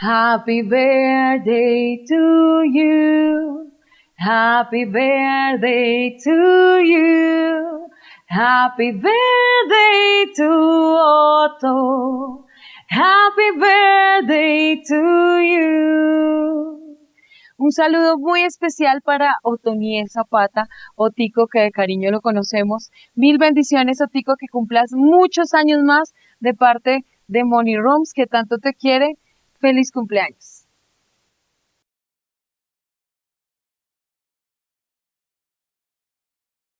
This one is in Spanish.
Happy birthday to you. Happy birthday to you. Happy birthday to Otto. Happy birthday to you. Un saludo muy especial para Otoniel Zapata, Otico, que de cariño lo conocemos. Mil bendiciones, Otico, que cumplas muchos años más de parte de Money Rooms, que tanto te quiere. Feliz cumpleaños.